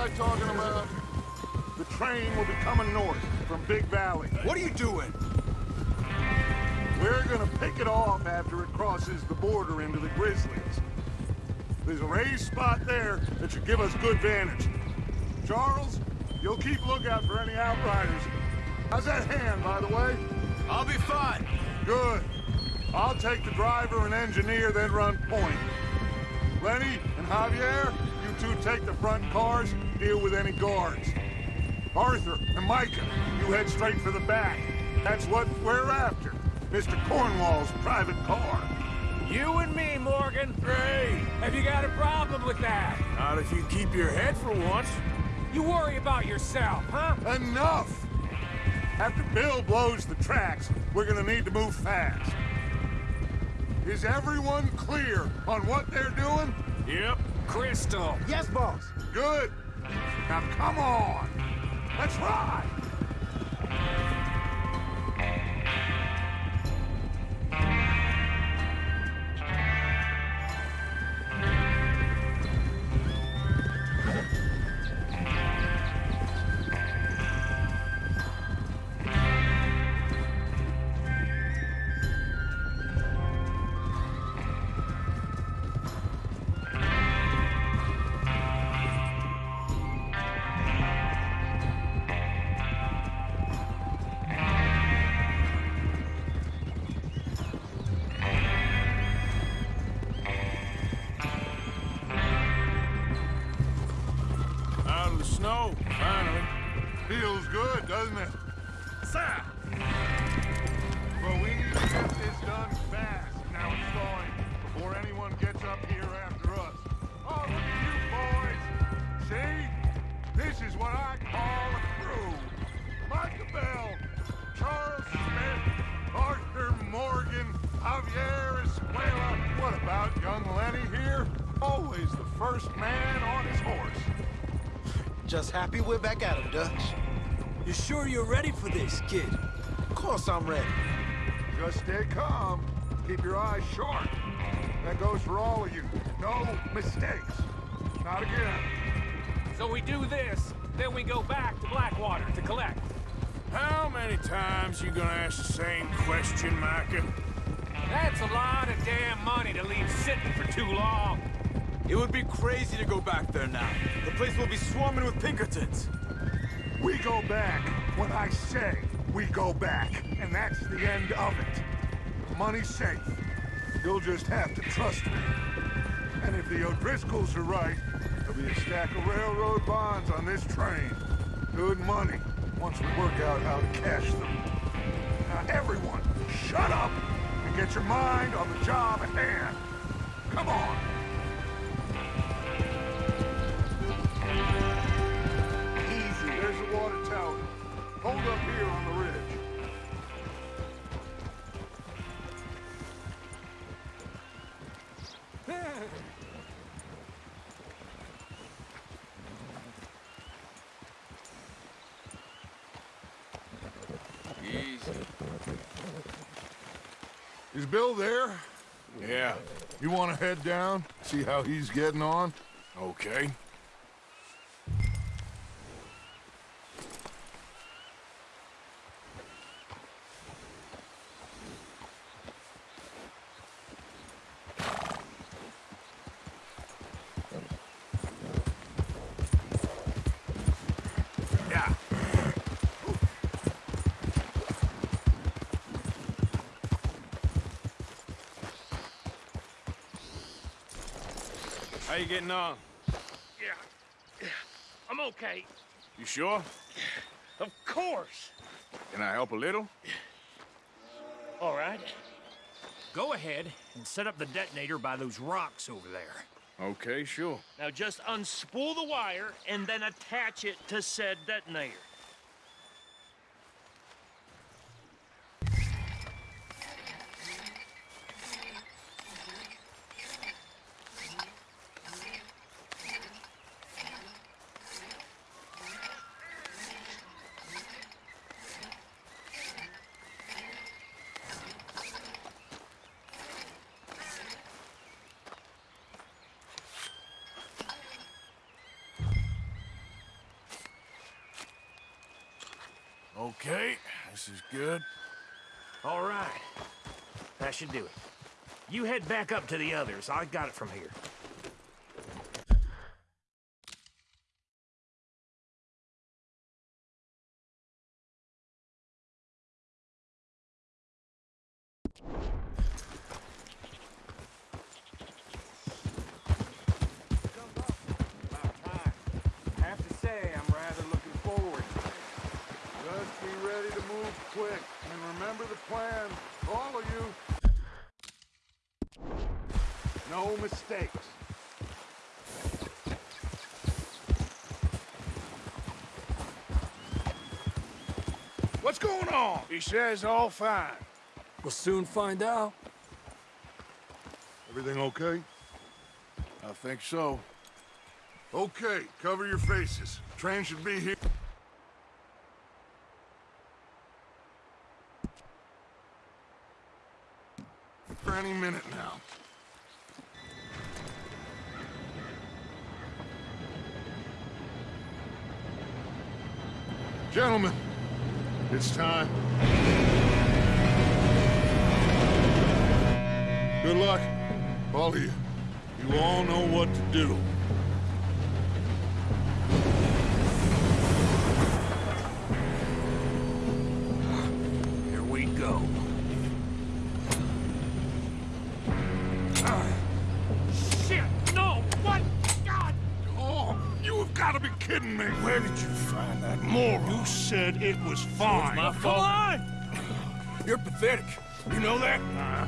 I talking about? The train will be coming north from Big Valley. What are you doing? We're gonna pick it off after it crosses the border into the Grizzlies. There's a raised spot there that should give us good vantage. Charles, you'll keep lookout for any outriders. How's that hand, by the way? I'll be fine. Good. I'll take the driver and engineer, then run point. Lenny and Javier, you two take the front cars, deal with any guards. Arthur and Micah, you head straight for the back. That's what we're after. Mr. Cornwall's private car. You and me, Morgan. Great. Have you got a problem with that? Not if you keep your head for once. You worry about yourself, huh? Enough! After Bill blows the tracks, we're gonna need to move fast. Is everyone clear on what they're doing? Yep. Crystal. Yes, boss. Good. Now come on. Let's ride. Just happy we're back at him, Dutch. You sure you're ready for this, kid? Of course I'm ready. Just stay calm. Keep your eyes sharp. That goes for all of you. No mistakes. Not again. So we do this, then we go back to Blackwater to collect. How many times you gonna ask the same question, Micah? That's a lot of damn money to leave sitting for too long. It would be crazy to go back there now. The place will be swarming with Pinkertons. We go back when I say we go back. And that's the end of it. Money's safe. You'll just have to trust me. And if the O'Driscolls are right, there'll be a stack of railroad bonds on this train. Good money, once we work out how to cash them. Now everyone, shut up and get your mind on the job at hand. Come on. Hold up here on the ridge. Easy. Is Bill there? Yeah. You want to head down, see how he's getting on? Okay. You getting on? Yeah. I'm okay. You sure? Of course. Can I help a little? All right. Go ahead and set up the detonator by those rocks over there. Okay, sure. Now just unspool the wire and then attach it to said detonator. Okay, this is good. All right. That should do it. You head back up to the others. I got it from here. What's going on? He says all fine. We'll soon find out. Everything okay? I think so. Okay, cover your faces. Train should be here. For any minute now. Gentlemen, it's time. Good luck, all of you. You all know what to do. That moron. You said it was fine. My fault. Come on! You're pathetic. You know that? Uh.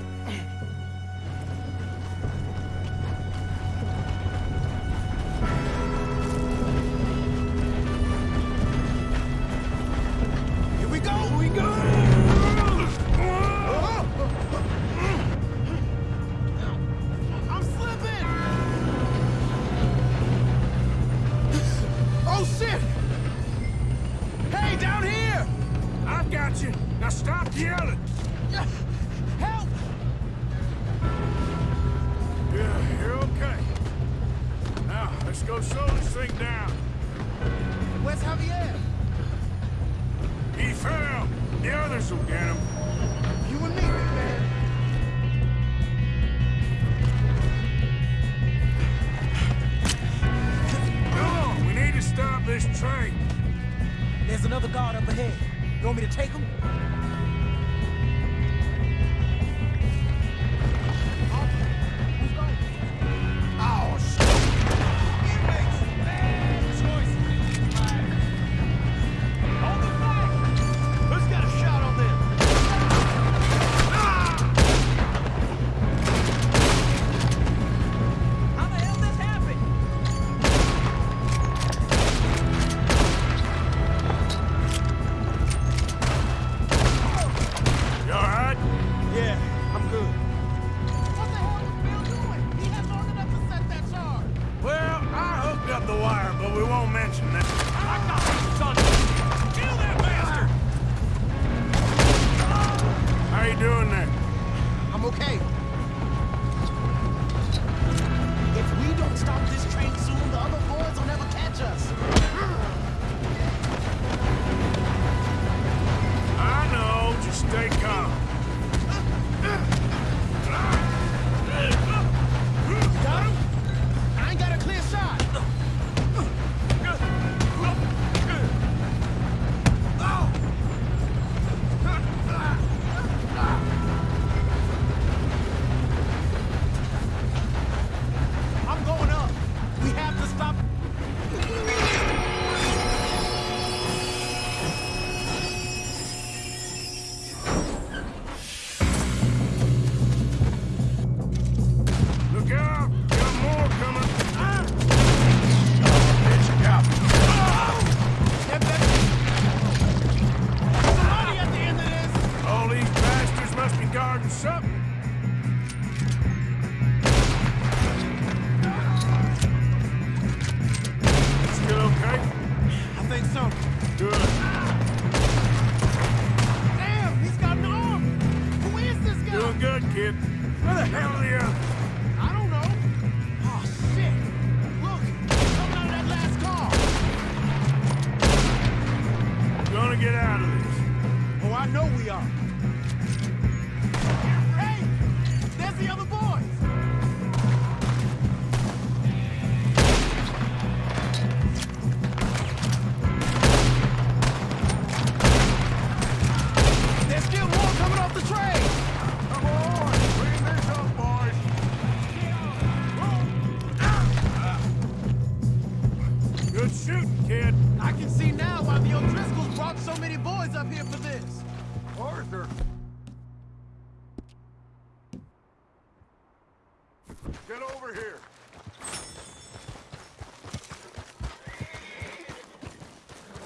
There's another guard up ahead. You want me to take him? Where the hell are you?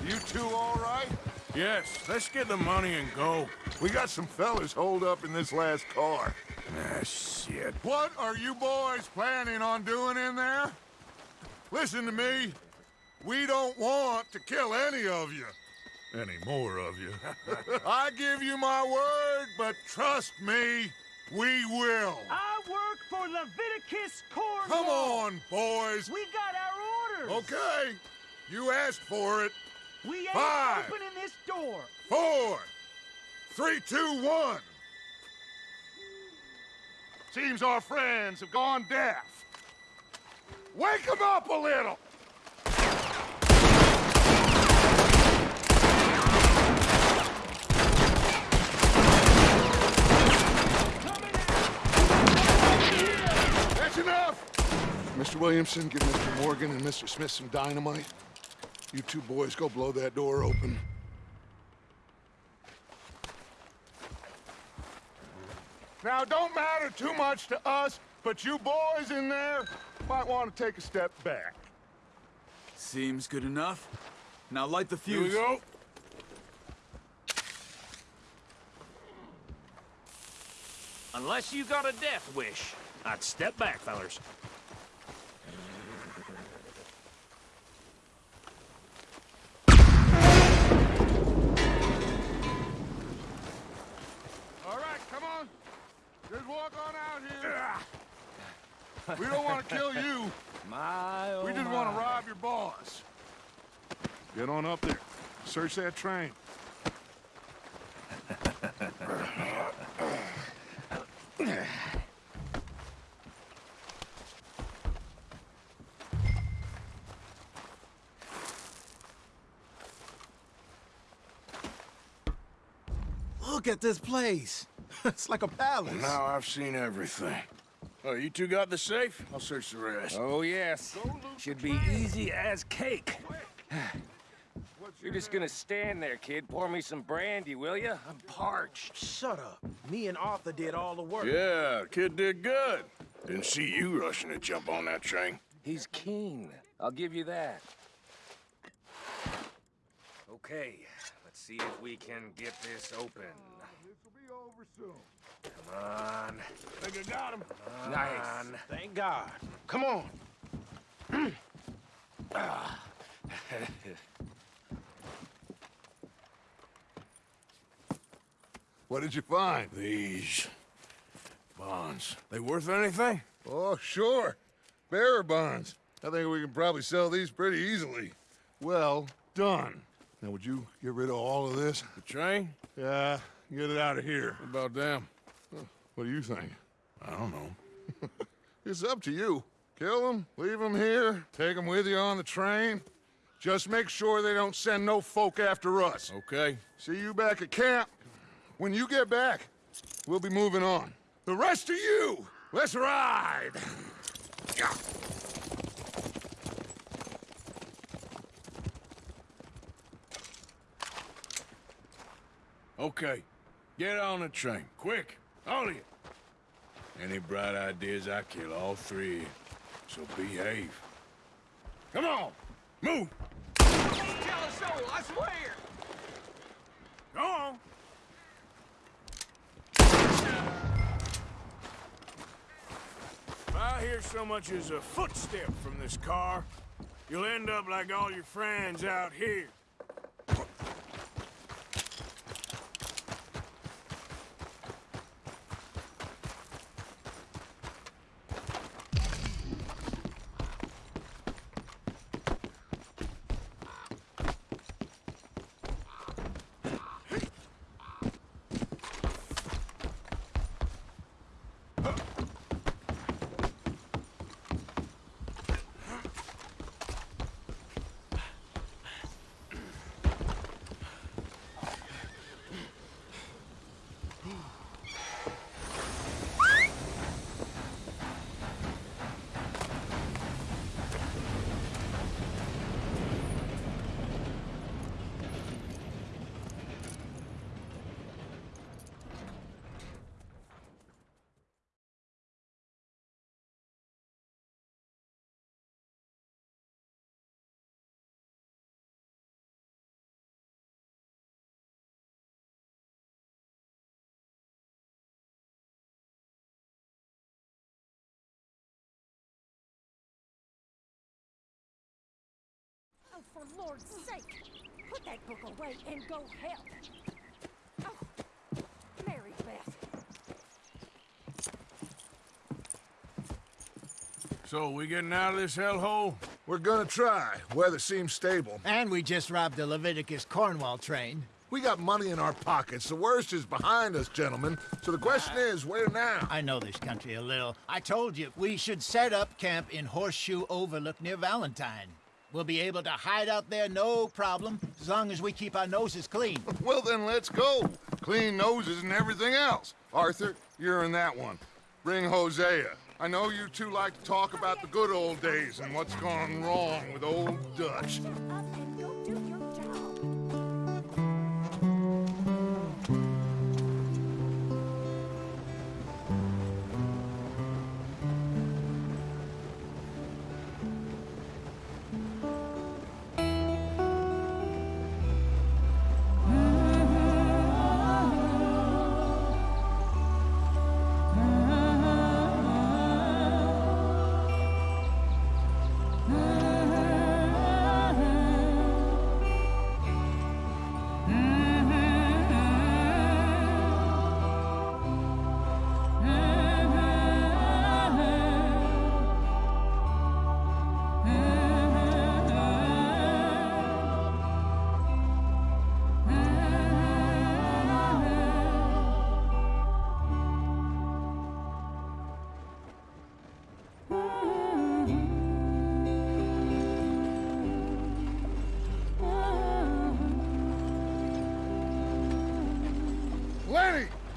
You two all right? Yes, let's get the money and go. We got some fellas holed up in this last car. Ah, shit. What are you boys planning on doing in there? Listen to me. We don't want to kill any of you. Any more of you. I give you my word, but trust me, we will. I work for Leviticus Cornwall. Come on, boys. We got our orders. Okay. You asked for it. We ain't Five. opening this door. Four. Three, two, one. Seems our friends have gone deaf. Wake them up a little. That's enough! Mr. Williamson, give Mr. Morgan and Mr. Smith some dynamite. You two boys go blow that door open. Now, don't matter too much to us, but you boys in there might want to take a step back. Seems good enough. Now light the fuse. Here we fuse. go. Unless you got a death wish, I'd step back, fellers. Come on. Just walk on out here. We don't want to kill you. My, oh We just want to rob your boss. Get on up there. Search that train. Look at this place. it's like a palace. Now I've seen everything. Oh, you two got the safe? I'll search the rest. Oh, yes. Should be easy as cake. You're just gonna stand there, kid. Pour me some brandy, will you? I'm parched. Shut up. Me and Arthur did all the work. Yeah, kid did good. Didn't see you rushing to jump on that train. He's keen. I'll give you that. Okay, let's see if we can get this open. This will be over soon. Come on. Think I got him. Nice. Thank God. Come on. What did you find? These bonds. They worth anything? Oh, sure. Bearer bonds. I think we can probably sell these pretty easily. Well done. Now, would you get rid of all of this? The train? Yeah, get it out of here. What about them? What do you think? I don't know. It's up to you. Kill them, leave them here, take them with you on the train. Just make sure they don't send no folk after us. Okay. See you back at camp. When you get back, we'll be moving on. The rest of you, let's ride! Yeah. Okay. Get on the train. Quick. All of you. Any bright ideas, I kill all three. So behave. Come on. Move. Soul, I swear. Go on. If I hear so much as a footstep from this car, you'll end up like all your friends out here. For Lord's sake. Put that book away and go help. Oh, Mary Beth. So, we getting out of this hellhole? We're gonna try. Weather seems stable. And we just robbed the Leviticus Cornwall train. We got money in our pockets. The worst is behind us, gentlemen. So the question is, where now? I know this country a little. I told you, we should set up camp in Horseshoe Overlook near Valentine. We'll be able to hide out there no problem, as long as we keep our noses clean. Well, then let's go. Clean noses and everything else. Arthur, you're in that one. Bring Hosea. I know you two like to talk about the good old days and what's gone wrong with old Dutch.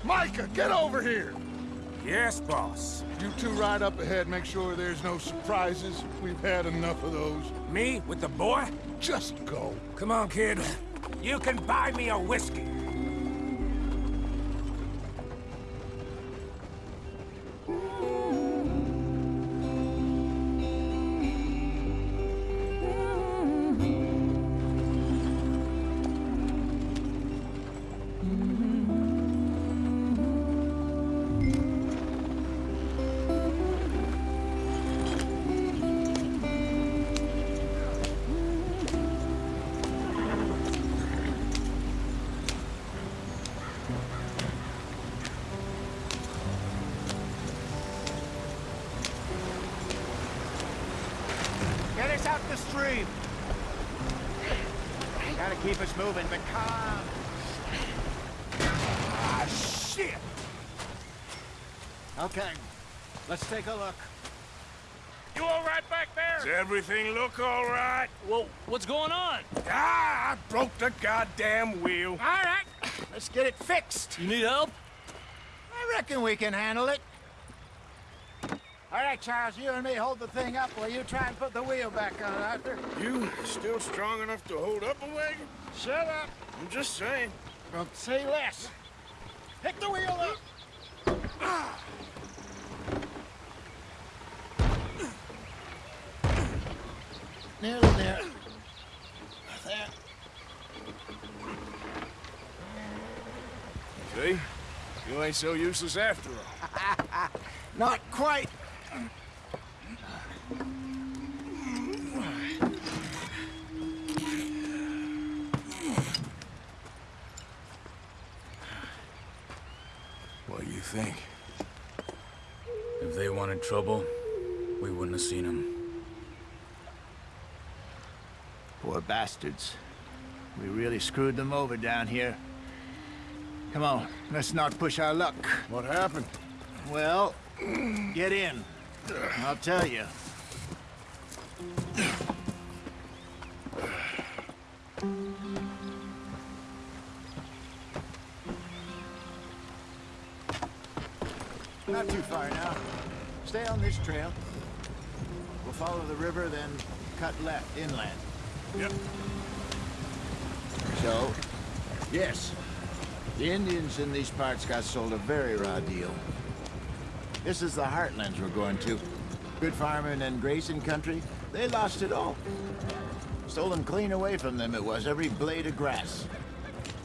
Micah, get over here! Yes, boss. You two ride up ahead, make sure there's no surprises. We've had enough of those. Me with the boy? Just go. Come on, kid. You can buy me a whiskey. Us out the stream. Gotta keep us moving, but calm. Ah, shit! Okay, let's take a look. You all right back there? Does everything look all right? Well, what's going on? Ah, I broke the goddamn wheel. All right, let's get it fixed. You need help? I reckon we can handle it. All right, Charles, you and me hold the thing up while you try and put the wheel back on, Arthur. You still strong enough to hold up a wagon? Shut up. I'm just saying. Don't say less. Pick the wheel up. Nearly there. There. See? You ain't so useless after all. Not quite. What do you think? If they wanted trouble, we wouldn't have seen them. Poor bastards. We really screwed them over down here. Come on, let's not push our luck. What happened? Well, get in. I'll tell you. Not too far now. Stay on this trail. We'll follow the river, then cut left inland. Yep. So, yes, the Indians in these parts got sold a very raw deal. This is the heartlands we're going to. Good farming and grazing country, they lost it all. Stolen clean away from them it was, every blade of grass.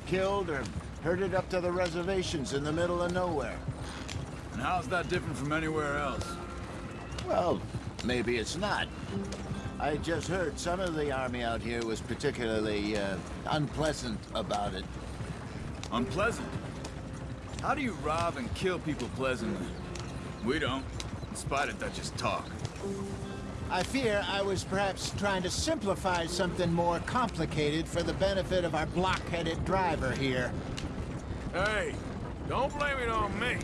Killed or herded up to the reservations in the middle of nowhere. And how's that different from anywhere else? Well, maybe it's not. I just heard some of the army out here was particularly uh, unpleasant about it. Unpleasant? How do you rob and kill people pleasantly? We don't, in spite of Dutch's talk. I fear I was perhaps trying to simplify something more complicated for the benefit of our block-headed driver here. Hey, don't blame it on me.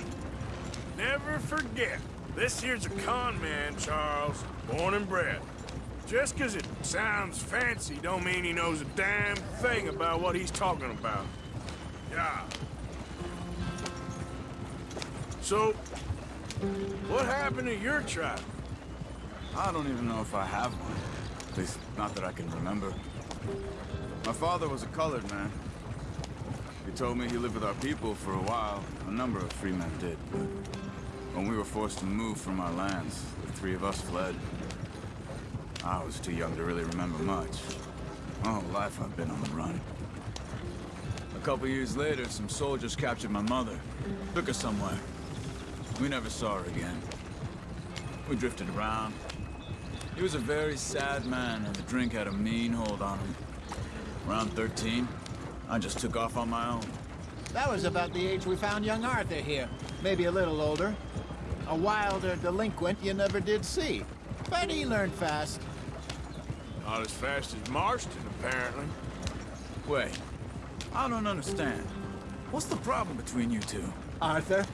Never forget, this here's a con man, Charles, born and bred. Just 'cause it sounds fancy don't mean he knows a damn thing about what he's talking about. Yeah. So, what happened to your tribe? I don't even know if I have one. At least, not that I can remember. My father was a colored man. He told me he lived with our people for a while. A number of free men did, but when we were forced to move from our lands, the three of us fled. I was too young to really remember much. My whole life I've been on the run. A couple years later, some soldiers captured my mother. Took her somewhere. We never saw her again. We drifted around. He was a very sad man, and the drink had a mean hold on him. Around 13, I just took off on my own. That was about the age we found young Arthur here. Maybe a little older. A wilder delinquent you never did see. But he learned fast. Not as fast as Marston, apparently. Wait, I don't understand. What's the problem between you two? Arthur?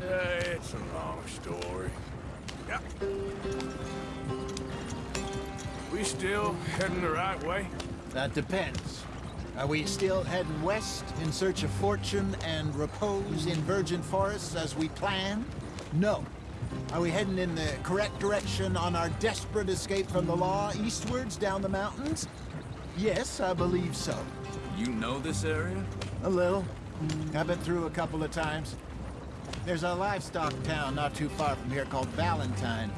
Uh, it's a long story. Yep. We still heading the right way? That depends. Are we still heading west in search of fortune and repose in virgin forests as we planned? No. Are we heading in the correct direction on our desperate escape from the law eastwards down the mountains? Yes, I believe so. You know this area? A little. I've been through a couple of times. There's a livestock town not too far from here called Valentine.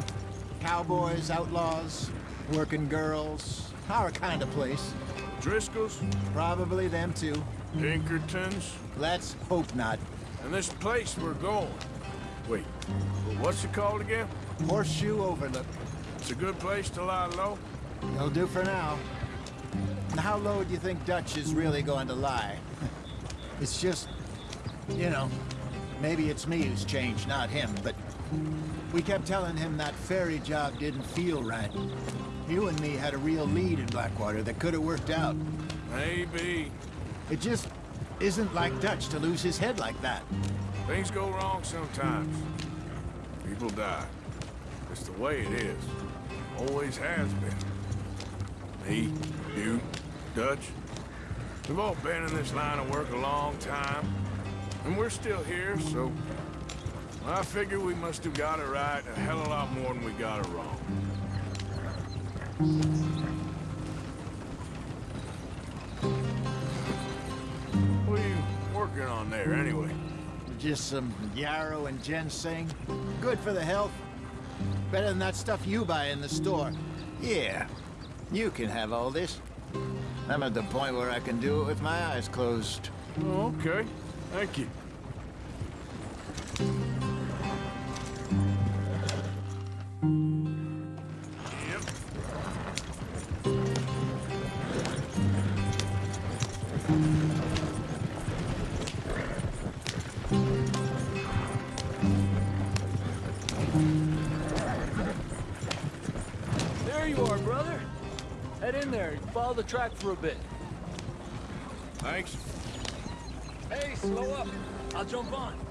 Cowboys, outlaws, working girls, our kind of place. Driscoll's? Probably them too. Pinkertons? Let's hope not. And this place we're going. Wait, what's it called again? Horseshoe Overlook. It's a good place to lie low? It'll do for now. And how low do you think Dutch is really going to lie? it's just, you know, maybe it's me who's changed, not him, but we kept telling him that ferry job didn't feel right. You and me had a real lead in Blackwater that could have worked out. Maybe. It just isn't like Dutch to lose his head like that. Things go wrong sometimes. People die. It's the way it is. Always has been. Me, you, Dutch. We've all been in this line of work a long time. And we're still here, so... I figure we must have got it right a hell of a lot more than we got it wrong. What are you working on there, anyway? Just some yarrow and ginseng. Good for the health. Better than that stuff you buy in the store. Yeah, you can have all this. I'm at the point where I can do it with my eyes closed. Oh, okay. Thank you. Yep. There you are, brother. Head in there and follow the track for a bit. Thanks. Slow up. I'll jump on.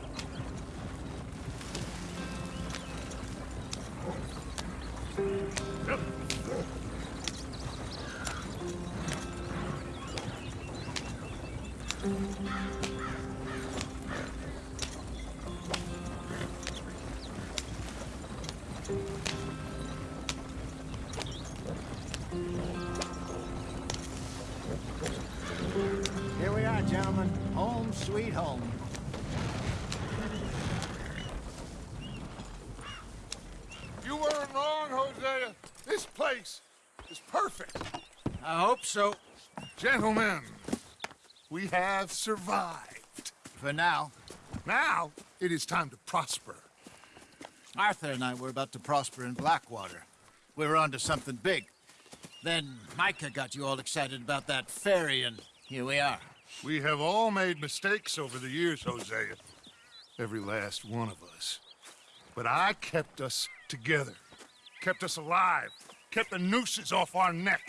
Sweet home. You weren't wrong, Hosea. This place is perfect. I hope so. Gentlemen, we have survived. For now. Now, it is time to prosper. Arthur and I were about to prosper in Blackwater. We were onto something big. Then Micah got you all excited about that ferry, and here we are. We have all made mistakes over the years, Hosea. Every last one of us. But I kept us together. Kept us alive. Kept the nooses off our neck.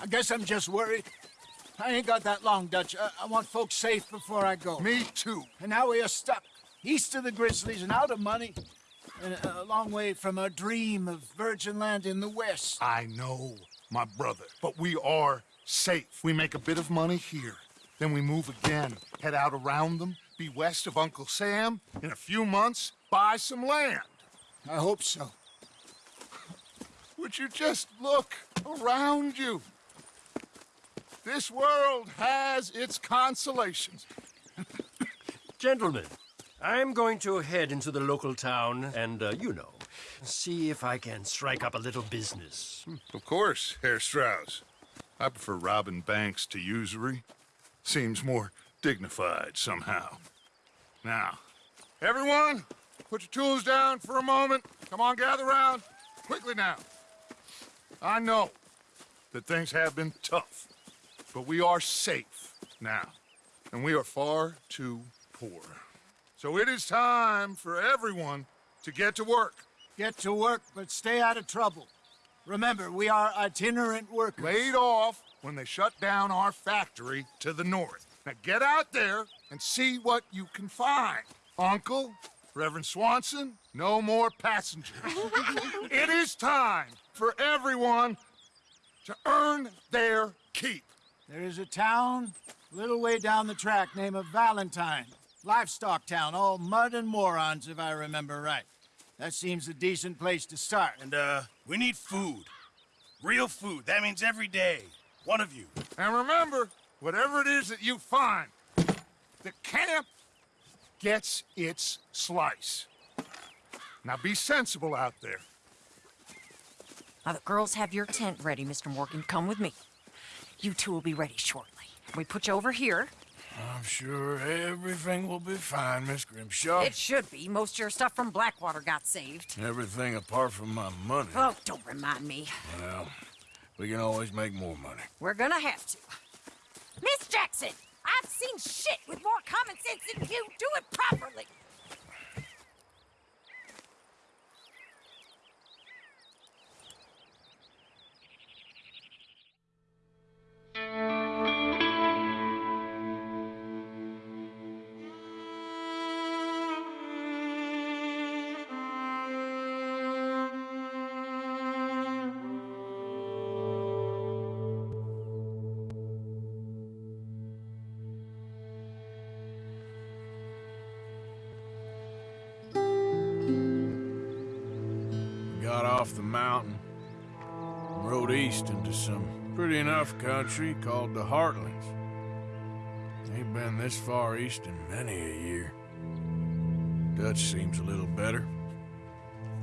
I guess I'm just worried. I ain't got that long, Dutch. I, I want folks safe before I go. Me too. And now we are stuck, east of the Grizzlies and out of money, and a, a long way from our dream of virgin land in the west. I know, my brother. But we are safe. We make a bit of money here. Then we move again, head out around them, be west of Uncle Sam. In a few months, buy some land. I hope so. Would you just look around you? This world has its consolations. Gentlemen, I'm going to head into the local town and, uh, you know, see if I can strike up a little business. Of course, Herr Strauss. I prefer robbing banks to usury. Seems more dignified somehow. Now, everyone, put your tools down for a moment. Come on, gather round. Quickly now. I know that things have been tough, but we are safe now, and we are far too poor. So it is time for everyone to get to work. Get to work, but stay out of trouble. Remember, we are itinerant workers. Laid off when they shut down our factory to the north. Now get out there and see what you can find. Uncle, Reverend Swanson, no more passengers. it is time for everyone to earn their keep. There is a town a little way down the track named of Valentine. Livestock town, all mud and morons, if I remember right. That seems a decent place to start. And, uh, we need food. Real food. That means every day. One of you. And remember, whatever it is that you find, the camp gets its slice. Now be sensible out there. Now the girls have your tent ready, Mr. Morgan. Come with me. You two will be ready shortly. We put you over here. I'm sure everything will be fine, Miss Grimshaw. It should be. Most of your stuff from Blackwater got saved. Everything apart from my money. Oh, don't remind me. Well, we can always make more money. We're gonna have to. Miss Jackson, I've seen shit with more common sense than you. Do it country called the Heartlands. Ain't been this far east in many a year. Dutch seems a little better.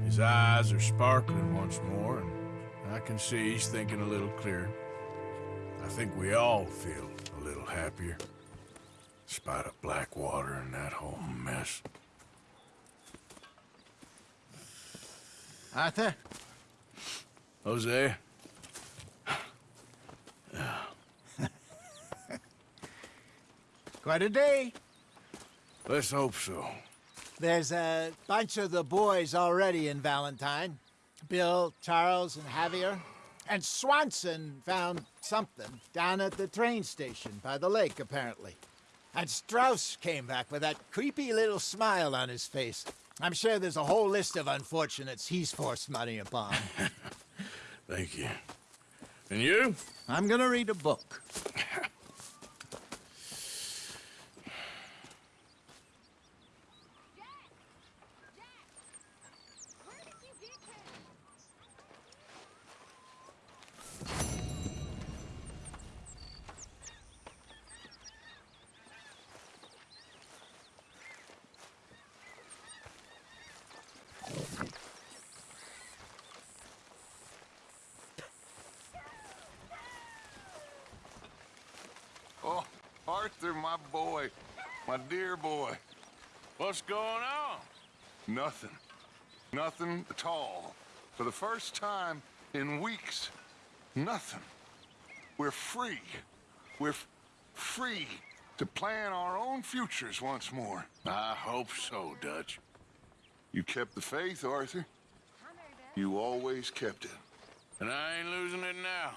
His eyes are sparkling once more, and I can see he's thinking a little clearer. I think we all feel a little happier, in spite of Blackwater and that whole mess. Arthur? Hosea? Quite a day. Let's hope so. There's a bunch of the boys already in Valentine. Bill, Charles, and Javier. And Swanson found something down at the train station by the lake, apparently. And Strauss came back with that creepy little smile on his face. I'm sure there's a whole list of unfortunates he's forced money upon. Thank you. And you? I'm gonna read a book. Oh, Arthur, my boy. My dear boy. What's going on? Nothing. Nothing at all. For the first time In weeks. Nothing. We're free. We're free to plan our own futures once more. I hope so, Dutch. You kept the faith, Arthur. You always kept it. And I ain't losing it now.